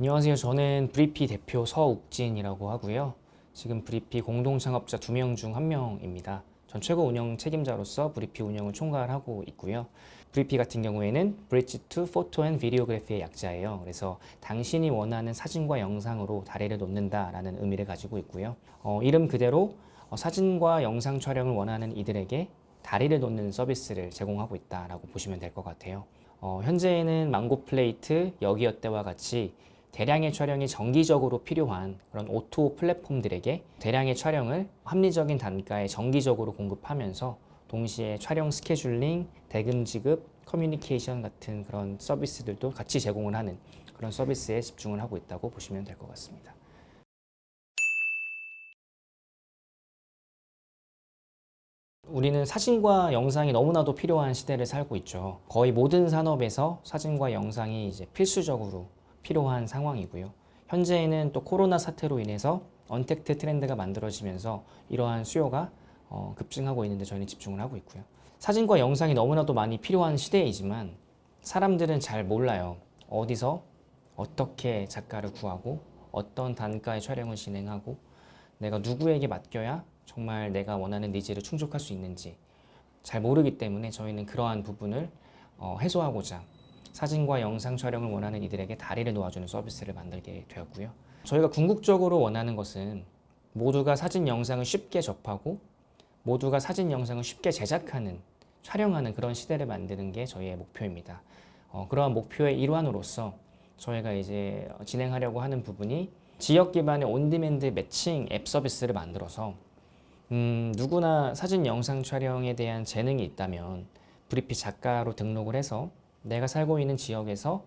안녕하세요. 저는 브리피 대표 서욱진이라고 하고요. 지금 브리피 공동 창업자 두명중한 명입니다. 전 최고 운영 책임자로서 브리피 운영을 총괄하고 있고요. 브리피 같은 경우에는 Bridge to Photo and Videography의 약자예요. 그래서 당신이 원하는 사진과 영상으로 다리를 놓는다라는 의미를 가지고 있고요. 어, 이름 그대로 어, 사진과 영상 촬영을 원하는 이들에게 다리를 놓는 서비스를 제공하고 있다라고 보시면 될 것 같아요. 어, 현재에는 망고 플레이트, 여기어때와 같이 대량의 촬영이 정기적으로 필요한 그런 O2O 플랫폼들에게 대량의 촬영을 합리적인 단가에 정기적으로 공급하면서 동시에 촬영 스케줄링, 대금 지급, 커뮤니케이션 같은 그런 서비스들도 같이 제공을 하는 그런 서비스에 집중을 하고 있다고 보시면 될 것 같습니다. 우리는 사진과 영상이 너무나도 필요한 시대를 살고 있죠. 거의 모든 산업에서 사진과 영상이 이제 필수적으로 필요한 상황이고요. 현재에는 또 코로나 사태로 인해서 언택트 트렌드가 만들어지면서 이러한 수요가 어, 급증하고 있는데 저희는 집중을 하고 있고요. 사진과 영상이 너무나도 많이 필요한 시대이지만 사람들은 잘 몰라요. 어디서 어떻게 작가를 구하고 어떤 단가의 촬영을 진행하고 내가 누구에게 맡겨야 정말 내가 원하는 needs를 충족할 수 있는지 잘 모르기 때문에 저희는 그러한 부분을 어, 해소하고자 사진과 영상 촬영을 원하는 이들에게 다리를 놓아주는 서비스를 만들게 되었고요. 저희가 궁극적으로 원하는 것은 모두가 사진 영상을 쉽게 접하고 모두가 사진 영상을 쉽게 제작하는 촬영하는 그런 시대를 만드는 게 저희의 목표입니다. 어, 그러한 목표의 일환으로서 저희가 이제 진행하려고 하는 부분이 지역 기반의 on-demand matching 앱 서비스를 만들어서 음, 누구나 사진 영상 촬영에 대한 재능이 있다면 브리피 작가로 등록을 해서 내가 살고 있는 지역에서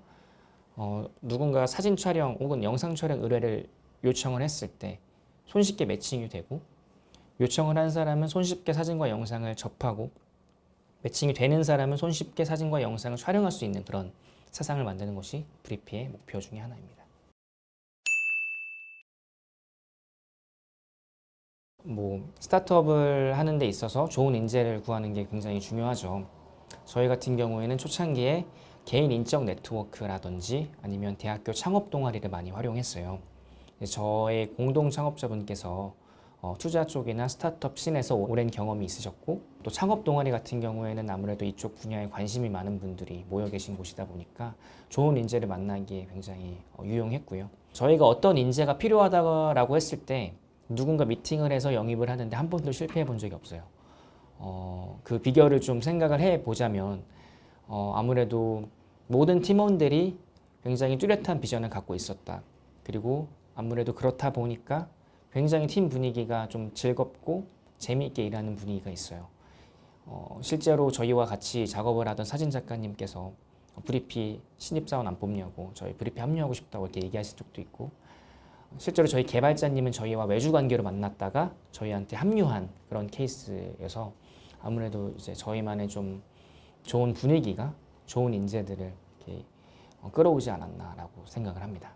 어, 누군가 사진 촬영 혹은 영상 촬영 의뢰를 요청을 했을 때 손쉽게 matching이 되고 요청을 한 사람은 손쉽게 사진과 영상을 접하고 matching이 되는 사람은 손쉽게 사진과 영상을 촬영할 수 있는 그런 세상을 만드는 것이 브리피의 목표 중에 하나입니다. 뭐 스타트업을 하는 데 있어서 좋은 인재를 구하는 게 굉장히 중요하죠. 저희 같은 경우에는 초창기에 개인 인적 네트워크라든지 아니면 대학교 창업 동아리를 많이 활용했어요. 저의 공동 창업자분께서 어, 투자 쪽이나 스타트업 scene에서 오랜 경험이 있으셨고 또 창업 동아리 같은 경우에는 아무래도 이쪽 분야에 관심이 많은 분들이 모여 계신 곳이다 보니까 좋은 인재를 만나기에 굉장히 어, 유용했고요. 저희가 어떤 인재가 필요하다고 했을 때 누군가 미팅을 해서 영입을 하는데 한 번도 실패해 본 적이 없어요. 어, 그 비결을 좀 생각을 해 보자면 어, 아무래도 모든 팀원들이 굉장히 뚜렷한 비전을 갖고 있었다. 그리고 아무래도 그렇다 보니까 굉장히 팀 분위기가 좀 즐겁고 재미있게 일하는 분위기가 있어요. 어, 실제로 저희와 같이 작업을 하던 사진 작가님께서 브리피 신입사원 안 뽑냐고 저희 브리피 합류하고 싶다고 이렇게 얘기하신 적도 있고 실제로 저희 개발자님은 저희와 외주 관계로 만났다가 저희한테 합류한 그런 케이스여서 아무래도 이제 저희만의 좀 좋은 분위기가 좋은 인재들을 이렇게 어, 끌어오지 않았나라고 생각을 합니다.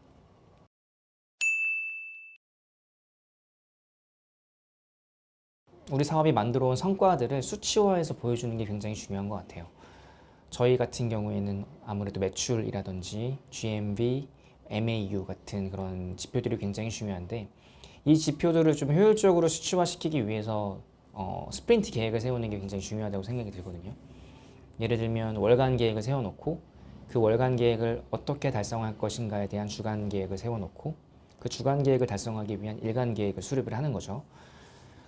우리 사업이 만들어 온 성과들을 수치화해서 보여주는 게 굉장히 중요한 것 같아요. 저희 같은 경우에는 아무래도 매출이라든지 GMV, MAU 같은 그런 지표들이 굉장히 중요한데 이 지표들을 좀 효율적으로 수치화시키기 위해서 어, 스프린트 계획을 세우는 게 굉장히 중요하다고 생각이 들거든요. 예를 들면 월간 계획을 세워놓고 그 월간 계획을 어떻게 달성할 것인가에 대한 주간 계획을 세워놓고 그 주간 계획을 달성하기 위한 일간 계획을 수립을 하는 거죠.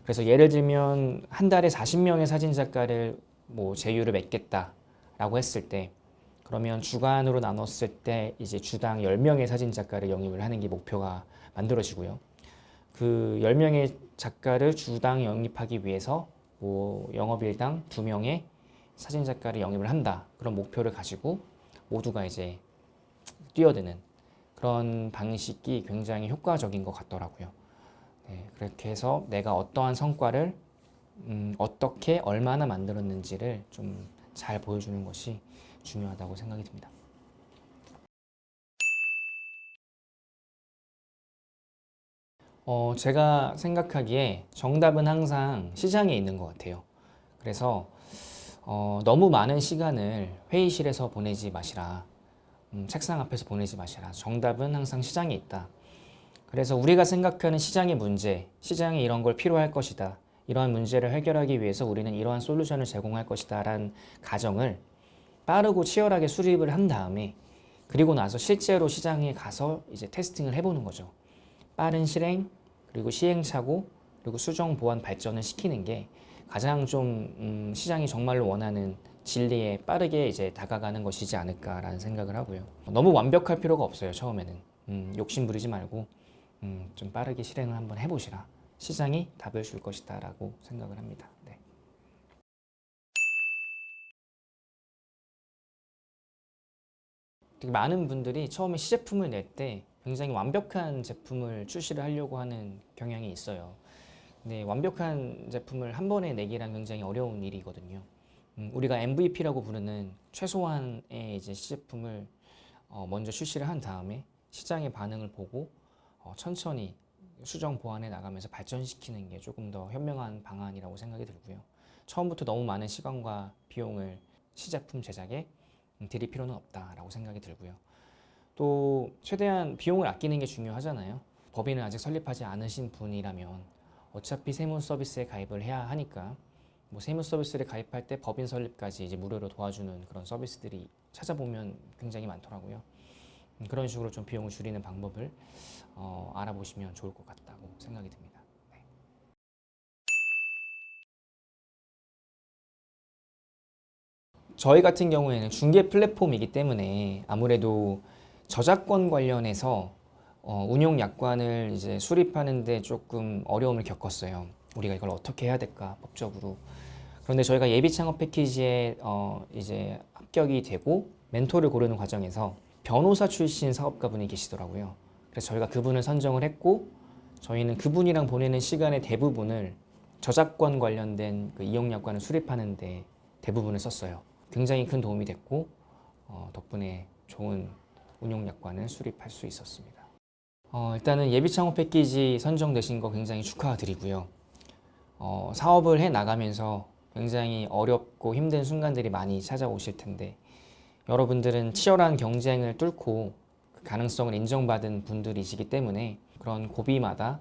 그래서 예를 들면 한 달에 40명의 사진작가를 뭐 제휴를 맺겠다라고 했을 때 그러면 주간으로 나눴을 때 이제 주당 10명의 사진작가를 영입을 하는 게 목표가 만들어지고요. 그 10명의 작가를 주당 영입하기 위해서 뭐 영업일당 2명의 사진작가를 영입을 한다. 그런 목표를 가지고 모두가 이제 뛰어드는 그런 방식이 굉장히 효과적인 것 같더라고요. 네, 그렇게 해서 내가 어떠한 성과를 음, 어떻게 얼마나 만들었는지를 좀 잘 보여주는 것이 중요하다고 생각이 듭니다. 어, 제가 생각하기에 정답은 항상 시장에 있는 것 같아요. 그래서 어, 너무 많은 시간을 회의실에서 보내지 마시라. 음, 책상 앞에서 보내지 마시라. 정답은 항상 시장에 있다. 그래서 우리가 생각하는 시장의 문제, 시장에 이런 걸 필요할 것이다. 이러한 문제를 해결하기 위해서 우리는 이러한 솔루션을 제공할 것이다. 라는 가정을 빠르고 치열하게 수립을 한 다음에 그리고 나서 실제로 시장에 가서 이제 테스팅을 해보는 거죠. 빠른 실행, 그리고 시행착오, 그리고 수정 보완 발전을 시키는 게 가장 좀 음, 시장이 정말로 원하는 진리에 빠르게 이제 다가가는 것이지 않을까라는 생각을 하고요. 너무 완벽할 필요가 없어요. 처음에는 음, 욕심 부리지 말고 음, 좀 빠르게 실행을 한번 해보시라. 시장이 답을 줄 것이다 라고 생각을 합니다. 네. 되게 많은 분들이 처음에 시제품을 낼 때 굉장히 완벽한 제품을 출시를 하려고 하는 경향이 있어요. 근데 완벽한 제품을 한 번에 내기란 굉장히 어려운 일이거든요. 음, 우리가 MVP라고 부르는 최소한의 이제 시제품을 어, 먼저 출시를 한 다음에 시장의 반응을 보고 어, 천천히 수정 보완해 나가면서 발전시키는 게 조금 더 현명한 방안이라고 생각이 들고요. 처음부터 너무 많은 시간과 비용을 시제품 제작에 음, 들일 필요는 없다라고 생각이 들고요. 또 최대한 비용을 아끼는 게 중요하잖아요. 법인을 아직 설립하지 않으신 분이라면 어차피 세무 서비스에 가입을 해야 하니까 뭐 세무 서비스를 가입할 때 법인 설립까지 이제 무료로 도와주는 그런 서비스들이 찾아보면 굉장히 많더라고요. 음, 그런 식으로 좀 비용을 줄이는 방법을 어, 알아보시면 좋을 것 같다고 생각이 듭니다. 네. 같은 경우에는 중개 플랫폼이기 때문에 아무래도 저작권 관련해서 어, 운용 약관을 이제 수립하는데 조금 어려움을 겪었어요. 우리가 이걸 어떻게 해야 될까 법적으로. 그런데 저희가 예비 창업 패키지에 어, 이제 합격이 되고 멘토를 고르는 과정에서 변호사 출신 사업가분이 계시더라고요. 그래서 저희가 그분을 선정을 했고 저희는 그분이랑 보내는 시간의 대부분을 저작권 관련된 그 이용 약관을 수립하는 데 대부분을 썼어요. 굉장히 큰 도움이 됐고 어, 덕분에 좋은 운용 약관을 수립할 수 있었습니다. 어, 일단은 예비 창업 패키지 선정되신 거 굉장히 축하드리고요. 어, 사업을 해 나가면서 굉장히 어렵고 힘든 순간들이 많이 찾아오실 텐데 여러분들은 치열한 경쟁을 뚫고 그 가능성을 인정받은 분들이시기 때문에 그런 고비마다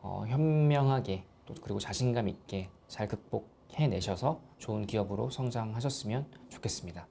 어, 현명하게 또 그리고 자신감 있게 잘 극복해내셔서 좋은 기업으로 성장하셨으면 좋겠습니다.